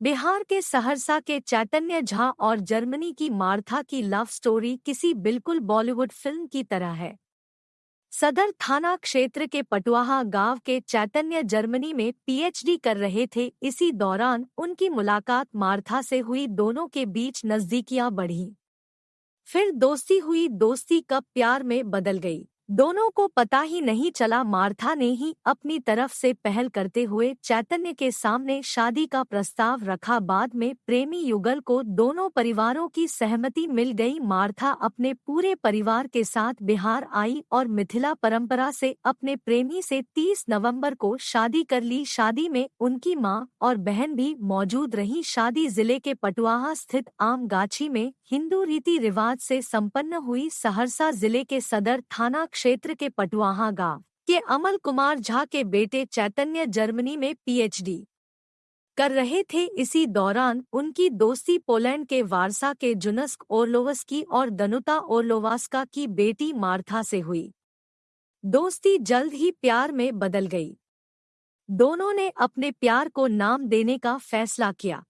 बिहार के सहरसा के चैतन्य झा और जर्मनी की मार्था की लव स्टोरी किसी बिल्कुल बॉलीवुड फ़िल्म की तरह है। सदर थाना क्षेत्र के पटुआहा गाँव के चैतन्य जर्मनी में पीएचडी कर रहे थे। इसी दौरान उनकी मुलाकात मार्था से हुई। दोनों के बीच नजदीकियाँ बढ़ी। फिर दोस्ती हुई। दोस्ती कब प्यार में बदल गई। दोनों को पता ही नहीं चला मार्था ने ही अपनी तरफ़ से पहल करते हुए चैतन्य के सामने शादी का प्रस्ताव रखा। बाद में प्रेमी युगल को दोनों परिवारों की सहमति मिल गई। मार्था अपने पूरे परिवार के साथ बिहार आई और मिथिला परंपरा से अपने प्रेमी से 30 नवंबर को शादी कर ली। शादी में उनकी माँ और बहन भी मौजूद रही। शादी ज़िले के पटुआहा स्थित आम गाछी में हिंदू रीति रिवाज से संपन्न हुई। सहरसा ज़िले के सदर थाना क्षेत्र के पटुआहा गाँव के अमल कुमार झा के बेटे चैतन्य जर्मनी में पीएचडी कर रहे थे। इसी दौरान उनकी दोस्ती पोलैंड के वारसा के जुनस्क ओरलोवस्की और दनुता ओरलोवास्का की बेटी मार्था से हुई। दोस्ती जल्द ही प्यार में बदल गई। दोनों ने अपने प्यार को नाम देने का फैसला किया।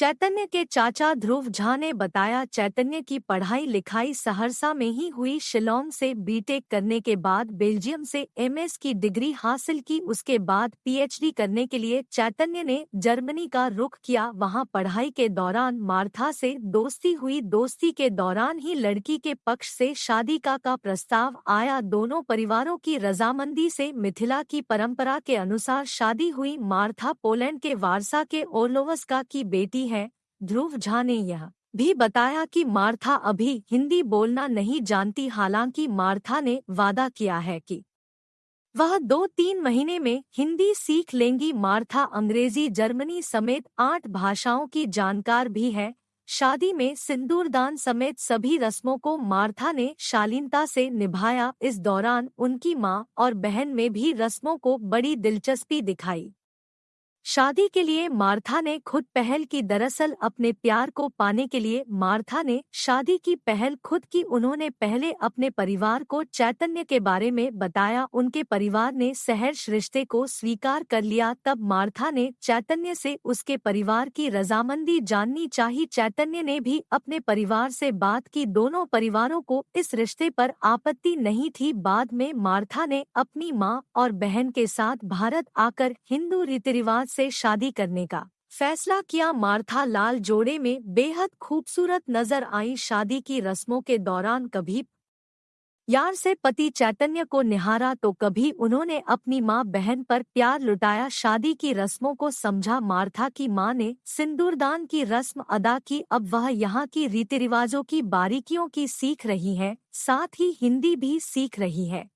चैतन्य के चाचा ध्रुव झा ने बताया, चैतन्य की पढ़ाई लिखाई सहरसा में ही हुई। शिलोंग से बीटेक करने के बाद, बेल्जियम से एमएस की डिग्री हासिल की। उसके बाद पीएचडी करने के लिए चैतन्य ने जर्मनी का रुख किया। वहाँ पढ़ाई के दौरान मार्था से दोस्ती हुई। दोस्ती के दौरान ही लड़की के पक्ष से शादी का का प्रस्ताव आया। दोनों परिवारों की रजामंदी से मिथिला की परंपरा के अनुसार शादी हुई। मार्था पोलैंड के वारसा के ओरलोवस्का की बेटी है, ध्रुव झा ने यह भी बताया कि मार्था अभी हिंदी बोलना नहीं जानती, हालाँकि मार्था ने वादा किया है कि वह दो तीन महीने में हिंदी सीख लेंगी। मार्था अंग्रेज़ी, जर्मनी समेत आठ भाषाओं की जानकार भी है। शादी में सिंदूरदान समेत सभी रस्मों को मार्था ने शालीनता से निभाया। इस दौरान उनकी माँ और बहन में भी रस्मों को बड़ी दिलचस्पी दिखाई। शादी के लिए मार्था ने खुद पहल की दरअसल अपने प्यार को पाने के लिए मार्था ने शादी की पहल खुद की उन्होंने पहले अपने परिवार को चैतन्य के बारे में बताया, उनके परिवार ने सहर्ष रिश्ते को स्वीकार कर लिया, तब मार्था ने चैतन्य से उसके परिवार की रजामंदी जाननी चाहिए चैतन्य ने भी अपने परिवार से बात की, दोनों परिवारों को इस रिश्ते पर आपत्ति नहीं थी। बाद में मार्था ने अपनी माँ और बहन के साथ भारत आकर हिंदू रीति रिवाज से शादी करने का। फैसला किया मार्था लाल जोड़े में बेहद खूबसूरत नज़र आई शादी की रस्मों के दौरान कभी यार से पति चैतन्य को निहारा तो कभी उन्होंने अपनी माँ बहन पर प्यार लुटाया। शादी की रस्मों को समझा मार्था की माँ ने सिंदूरदान की रस्म अदा की। अब वह यहाँ की रीति रिवाजों की बारीकियों की सीख रही है, साथ ही हिंदी भी सीख रही है।